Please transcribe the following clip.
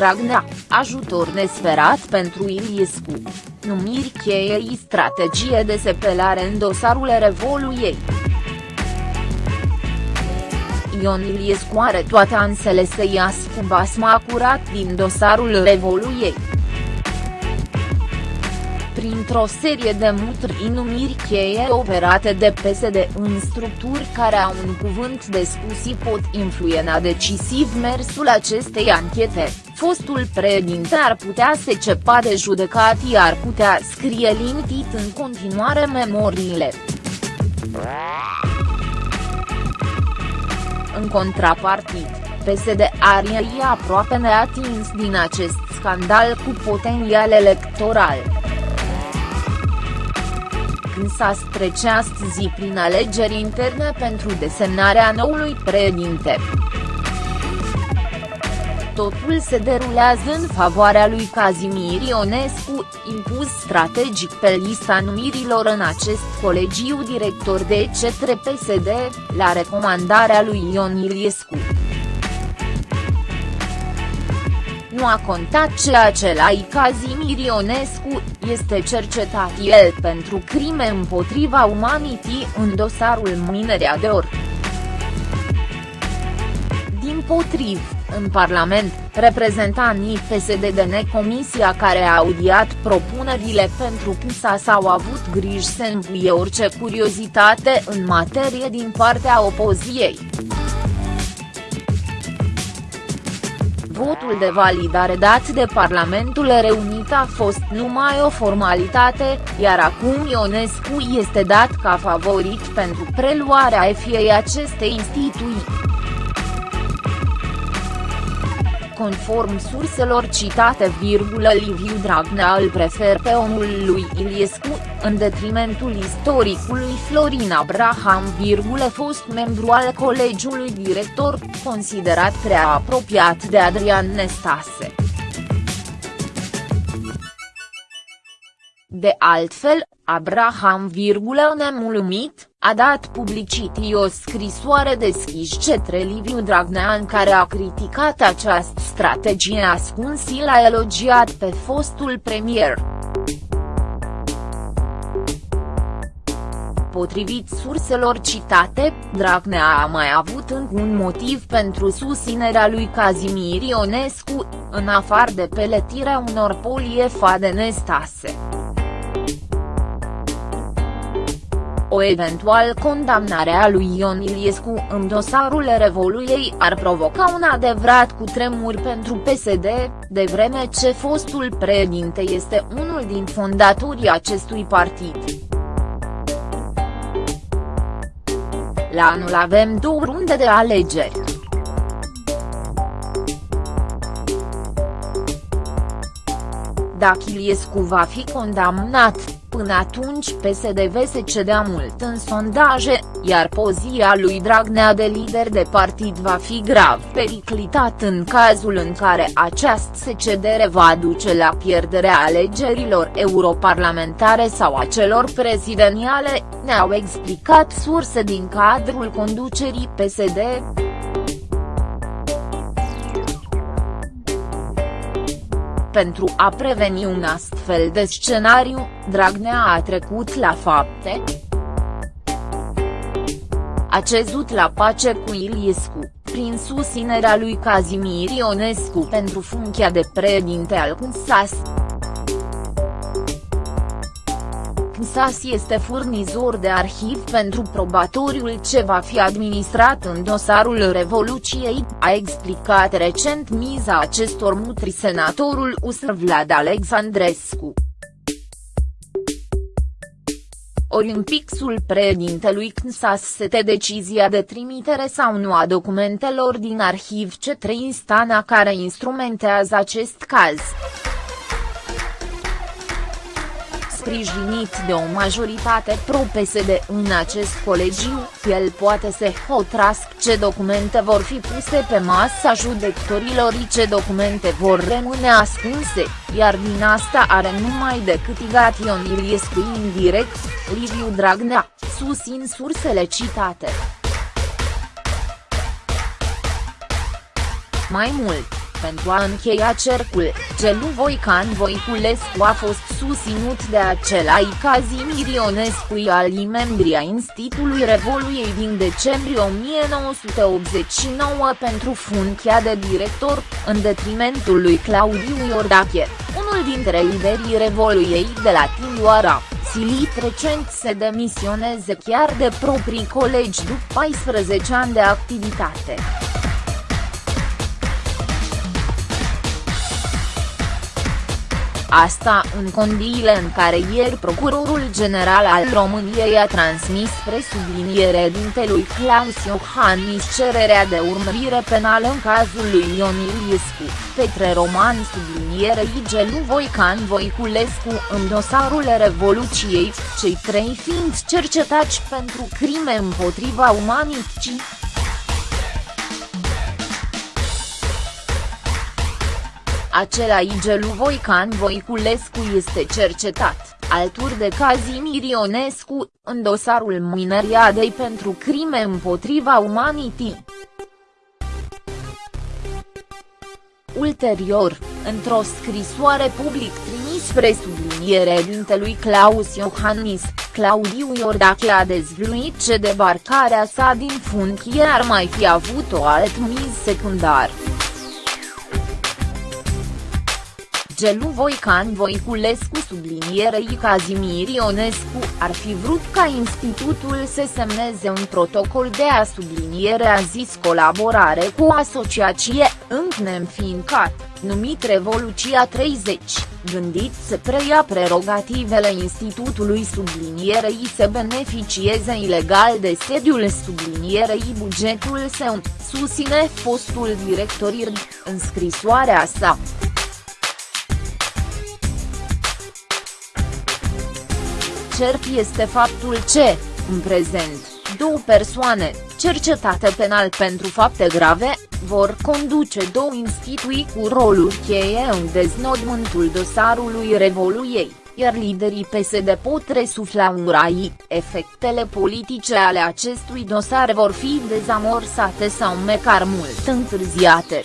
Dragnea, ajutor nesperat pentru Iliescu. Numiri cheiei strategie de sepelare în dosarul Revoluției. Ion Iliescu are toate ansele să iasă cu basma curat din dosarul Revoluției printr-o serie de mutri numiri cheie operate de PSD în structuri care au un cuvânt de spus pot influena decisiv mersul acestei anchete, fostul președinte ar putea se cepa de judecat iar putea scrie limitit în continuare memoriile. În contrapartid, PSD are aproape neatins din acest scandal cu potențial electoral s-a strece astăzi prin alegeri interne pentru desemnarea noului președinte. Totul se derulează în favoarea lui Kazimir Ionescu, impus strategic pe lista numirilor în acest colegiu director de cetre PSD, la recomandarea lui Ion Iliescu nu a contat ceea ce la Cazimir Ionescu, este cercetat el pentru crime împotriva umanității în dosarul Minerea de Or. Din potriv, în Parlament, reprezentanii PSD de necomisia care a audiat propunerile pentru PSA s-au avut griji să învuie orice curiozitate în materie din partea opoziției. Votul de validare dat de Parlamentul Reunit a fost numai o formalitate, iar acum Ionescu este dat ca favorit pentru preluarea efiei acestei instituții. Conform surselor citate, Liviu Dragnea îl prefer pe omul lui Iliescu, în detrimentul istoricului Florin Abraham, fost membru al colegiului director, considerat prea apropiat de Adrian Nestase. De altfel, Abraham, nemulumit, a dat publicitii o scrisoare deschis cetre Liviu Dragnea în care a criticat această strategie ascuns l-a elogiat pe fostul premier. Potrivit surselor citate, Dragnea a mai avut încă un motiv pentru susținerea lui Kazimir Ionescu, în afară de peletirea unor poliefa de O eventual condamnare a lui Ion Iliescu în dosarul Revoluiei ar provoca un adevărat cutremur pentru PSD, de vreme ce fostul președinte este unul din fondatorii acestui partid. La anul avem două runde de alegeri. Dacă Iliescu va fi condamnat, Până atunci PSD se cedea mult în sondaje, iar poziția lui Dragnea de lider de partid va fi grav periclitat în cazul în care această secedere va duce la pierderea alegerilor europarlamentare sau a celor prezidențiale, ne-au explicat surse din cadrul conducerii PSD. Pentru a preveni un astfel de scenariu, Dragnea a trecut la fapte. A cezut la pace cu Iliescu, prin susținerea lui Kazimir Ionescu pentru funcția de președinte al CNSAS. CNSAS este furnizor de arhiv pentru probatoriul ce va fi administrat în dosarul Revoluției, a explicat recent miza acestor mutri senatorul USR Vlad Alexandrescu. Ori în pixul președintelui CNSAS sete decizia de trimitere sau nu a documentelor din arhiv C3 instanța care instrumentează acest caz sprijinit de o majoritate pro-PSD în acest colegiu, el poate să hotărască ce documente vor fi puse pe masa judecătorilor și ce documente vor rămâne ascunse, iar din asta are numai decât igat Ion Iliescu indirect, Liviu Dragnea, susțin sursele citate. Mai mult, pentru a încheia cercul, Gelu Voican Voiculescu a fost susținut de același Cazimir Ionescu alii membri a Institutului Revoluției din decembrie 1989 pentru funcția de director, în detrimentul lui Claudiu Iordache, unul dintre liderii Revoluției de la Timișoara silit recent să demisioneze chiar de proprii colegi după 14 ani de activitate. Asta în condiile în care ieri Procurorul General al României a transmis spre subliniere dintelui Claus Iohannis cererea de urmărire penală în cazul lui Ion Iliescu, Petre Roman subliniere Igelu Voican Voiculescu în dosarul Revoluției, cei trei fiind cercetați pentru crime împotriva umanității. Acela Igelu Voican Voiculescu este cercetat, alături de Cazimir Ionescu, în dosarul mineriadei pentru crime împotriva umanității. Ulterior, într-o scrisoare public trimis spre subliniere dintelui Claus Iohannis, Claudiu Iordache a dezvăluit ce debarcarea sa din funcție ar mai fi avut o alt miz secundar. Gelu Voican Voiculescu sublinierei Cazimir Ionescu ar fi vrut ca institutul să semneze un protocol de a subliniere a zis colaborare cu o asociație, încă neînfiincat, numit Revoluția 30, gândit să preia prerogativele institutului sublinierei să beneficieze ilegal de sediul sublinierei bugetul său, susține fostul director IRD, în scrisoarea sa. Cert este faptul ce, în prezent, două persoane, cercetate penal pentru fapte grave, vor conduce două instituții cu rolul cheie în deznodmântul dosarului Revoluiei, iar liderii PSD pot resufla un rai, efectele politice ale acestui dosar vor fi dezamorsate sau măcar mult întârziate.